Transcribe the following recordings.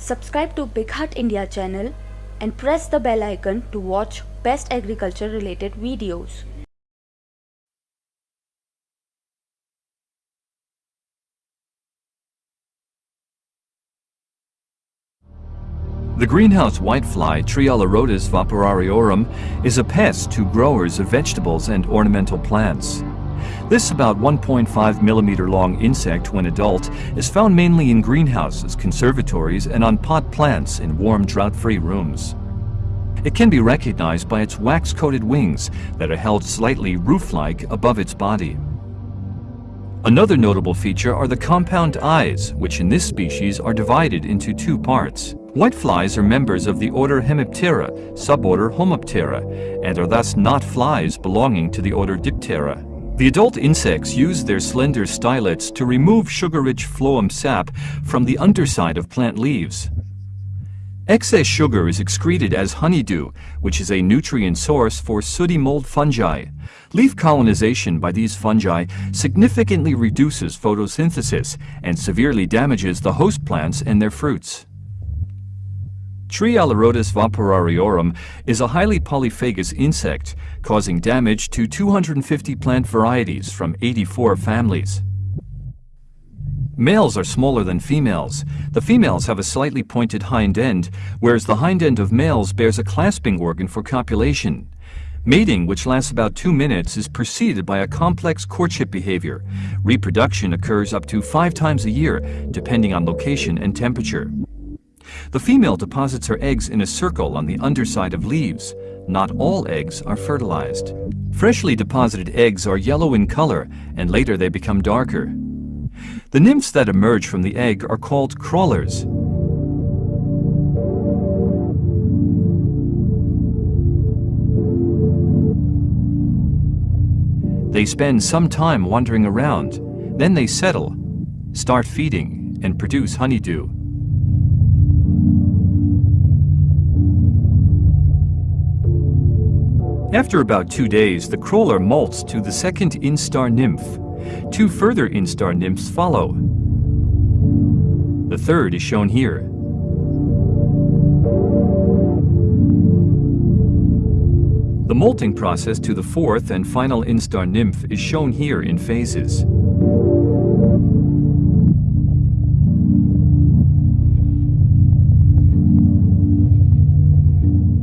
Subscribe to Big Hut India channel and press the bell icon to watch best agriculture related videos. The greenhouse whitefly Trialeurodes vaporariorum is a pest to growers of vegetables and ornamental plants. This about 1.5 millimeter long insect when adult is found mainly in greenhouses, conservatories, and on pot plants in warm drought-free rooms. It can be recognized by its wax-coated wings that are held slightly roof-like above its body. Another notable feature are the compound eyes, which in this species are divided into two parts. Whiteflies are members of the order Hemiptera, suborder Homoptera, and are thus not flies belonging to the order Diptera. The adult insects use their slender stylets to remove sugar-rich phloem sap from the underside of plant leaves. Excess sugar is excreted as honeydew, which is a nutrient source for sooty mold fungi. Leaf colonization by these fungi significantly reduces photosynthesis and severely damages the host plants and their fruits. Trialeurodes vaporariorum is a highly polyphagous insect, causing damage to 250 plant varieties from 84 families. Males are smaller than females. The females have a slightly pointed hind end, whereas the hind end of males bears a clasping organ for copulation. Mating, which lasts about two minutes, is preceded by a complex courtship behavior. Reproduction occurs up to five times a year, depending on location and temperature. The female deposits her eggs in a circle on the underside of leaves. Not all eggs are fertilized. Freshly deposited eggs are yellow in color, and later they become darker. The nymphs that emerge from the egg are called crawlers. They spend some time wandering around, then they settle, start feeding, and produce honeydew. After about two days, the crawler molts to the second instar nymph. Two further instar nymphs follow. The third is shown here. The molting process to the fourth and final instar nymph is shown here in phases.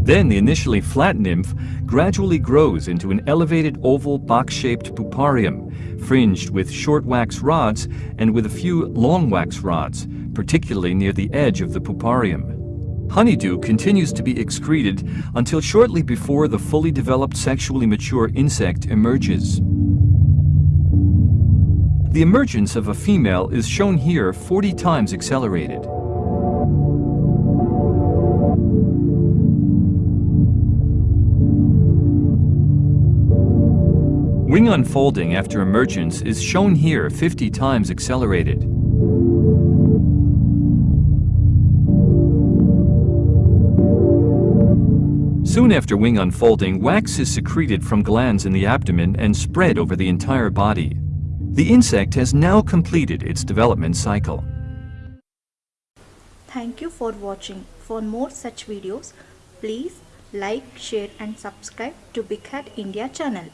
Then the initially flat nymph gradually grows into an elevated oval box-shaped puparium, fringed with short wax rods and with a few long wax rods, particularly near the edge of the puparium. Honeydew continues to be excreted until shortly before the fully developed sexually mature insect emerges. The emergence of a female is shown here 40 times accelerated. Wing unfolding after emergence is shown here 50 times accelerated. Soon after wing unfolding, wax is secreted from glands in the abdomen and spread over the entire body. The insect has now completed its development cycle. Thank you for watching. For more such videos, please like, share and subscribe to Big Hat India channel.